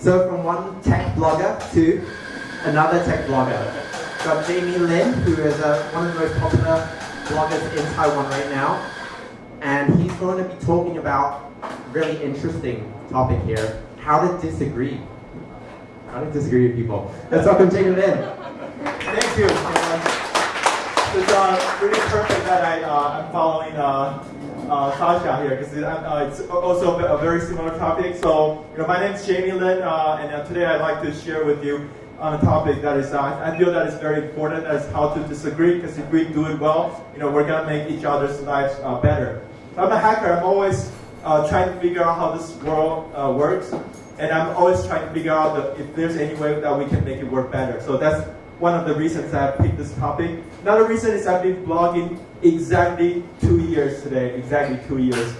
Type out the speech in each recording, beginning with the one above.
So from one tech blogger to another tech blogger. Got Jamie Lin, who is uh, one of the most popular bloggers in Taiwan right now. And he's going to be talking about really interesting topic here, how to disagree. How to disagree with people. Let's welcome Jamie Lin. Thank you. Uh, it's uh, really perfect that I, uh, I'm following uh, uh, Sasha here because uh, it's also a very similar topic. So, you know, my name is Jamie Lin, uh, and uh, today I'd like to share with you on a topic that is, uh, I feel that is very important, as how to disagree, because if we do it well, you know, we're going to make each other's lives uh, better. So I'm a hacker, I'm always trying to figure out how this world works, and I'm always trying to figure out the, if there's any way that we can make it work better. So that's one of the reasons I picked this topic. Another reason is I've been blogging exactly two years today, exactly two years.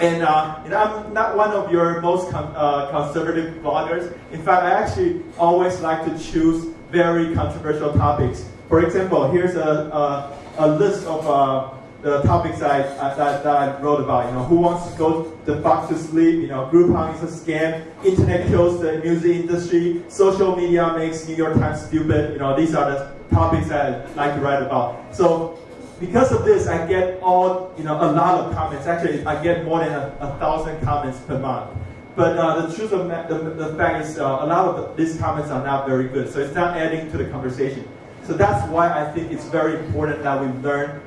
And, uh, and I'm not one of your most con uh, conservative bloggers. In fact, I actually always like to choose very controversial topics. For example, here's a, a, a list of uh, the topics I, that, that I wrote about. You know, who wants to go the fuck to sleep? You know, Groupon is a scam. Internet kills the music industry. Social media makes New York Times stupid. You know, these are the topics I like to write about. So because of this, I get all, you know, a lot of comments. Actually, I get more than a, a thousand comments per month. But uh, the truth of the, the fact is, uh, a lot of these comments are not very good. So it's not adding to the conversation. So that's why I think it's very important that we learn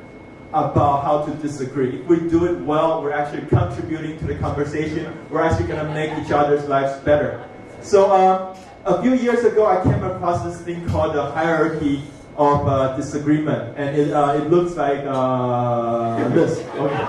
about how to disagree. If we do it well, we're actually contributing to the conversation. We're actually going to make each other's lives better. So uh, a few years ago, I came across this thing called the hierarchy of uh, disagreement, and it, uh, it looks like uh, this. Okay.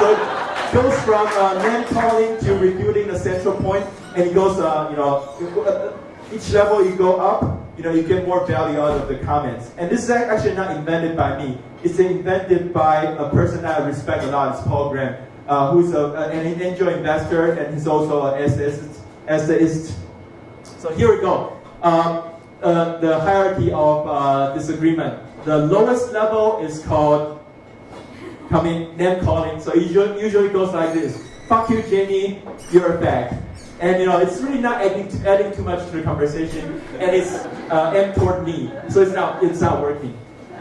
So it goes from uh, name calling to refuting the central point, and it goes, uh, you know, uh, each level you go up, you know, you get more value out of the comments. And this is actually not invented by me. It's invented by a person that I respect a lot. It's Paul Graham, uh, who's a, an angel investor, and he's also an essayist. essayist. So here we go. Um, uh, the hierarchy of uh, disagreement. The lowest level is called coming name calling. So it usually, goes like this: "Fuck you, Jamie. You're a bag." And you know, it's really not adding, adding too much to the conversation, and it's uh, aimed toward me. So it's not it's not working.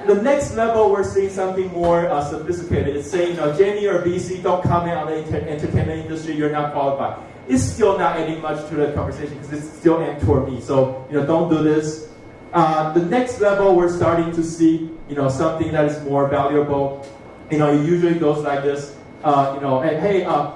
The next level, we're seeing something more uh, sophisticated. It's saying, you know, Jamie or BC, don't comment on the entertainment industry. You're not qualified it's still not adding much to the conversation because it's still aimed toward me. So, you know, don't do this. Uh, the next level, we're starting to see, you know, something that is more valuable. You know, it usually goes like this. Uh, you know, and hey, uh,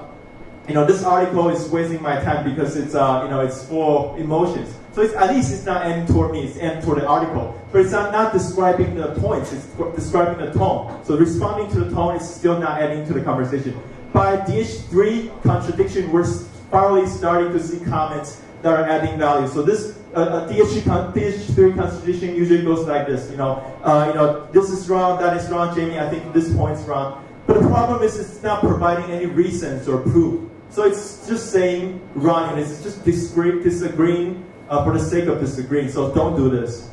you know, this article is wasting my time because it's, uh, you know, it's full of emotions. So it's, at least it's not aimed toward me, it's aimed toward the article. But it's not, not describing the points, it's describing the tone. So responding to the tone is still not adding to the conversation. By DH3 contradiction, we're finally starting to see comments that are adding value. So this uh, uh, DH3, DH3 contradiction usually goes like this. You know, uh, you know, this is wrong, that is wrong, Jamie. I think this point's wrong. But the problem is, it's not providing any reasons or proof. So it's just saying wrong, and it's just disagree, disagreeing uh, for the sake of disagreeing. So don't do this.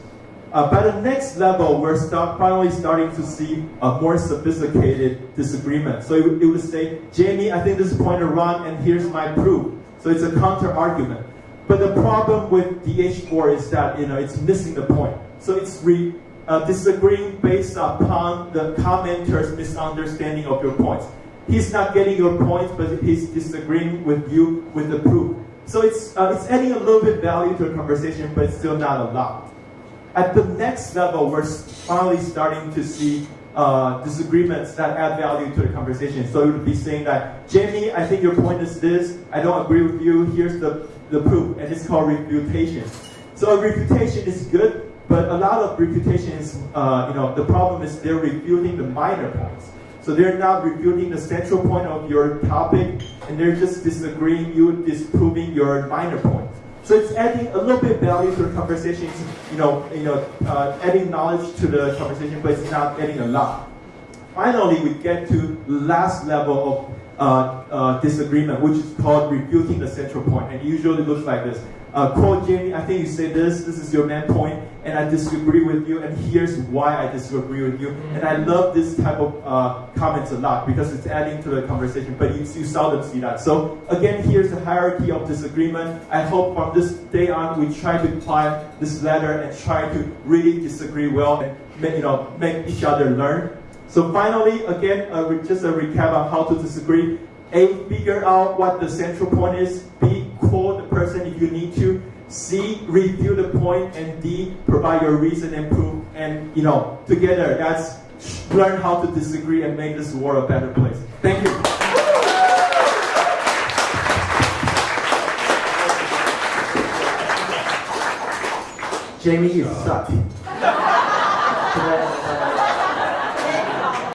Uh, by the next level, we're start, finally starting to see a more sophisticated disagreement. So it, it would say, Jamie, I think this point is wrong, and here's my proof. So it's a counter argument. But the problem with DH4 is that you know it's missing the point. So it's re, uh, disagreeing based upon the commenter's misunderstanding of your points. He's not getting your point, but he's disagreeing with you with the proof. So it's, uh, it's adding a little bit value to the conversation, but it's still not a lot. At the next level, we're finally starting to see uh, disagreements that add value to the conversation. So it would be saying that, Jamie, I think your point is this, I don't agree with you, here's the, the proof, and it's called refutation. So a refutation is good, but a lot of refutation is, uh, you know, the problem is they're refuting the minor points. So they're not refuting the central point of your topic, and they're just disagreeing, you disproving your minor point. So it's adding a little bit value to the conversation, you know, you know, uh, adding knowledge to the conversation, but it's not adding a lot. Finally, we get to the last level uh, disagreement, which is called refuting the central point, and usually looks like this. Uh, quote Jamie, I think you said this, this is your main point, and I disagree with you, and here's why I disagree with you. And I love this type of uh, comments a lot because it's adding to the conversation, but you, you seldom see that. So again, here's the hierarchy of disagreement. I hope from this day on, we try to apply this letter and try to really disagree well and make, you know, make each other learn. So finally, again, uh, re- just a recap on how to disagree. A, figure out what the central point is. B, call the person if you need to. C, review the point. And D, provide your reason and proof. And, you know, together, that's learn how to disagree and make this world a better place. Thank you. Jamie, you suck.